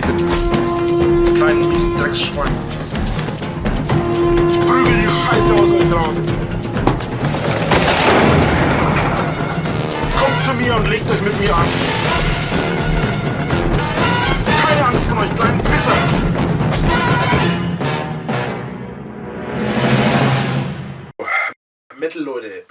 reden. Kleinen riesen Drecksschwein. Ich prügel die Scheiße aus euch draußen. Kommt zu mir und legt euch mit mir an. Keine Angst von euch, kleinen Pisser. Metal, Leute.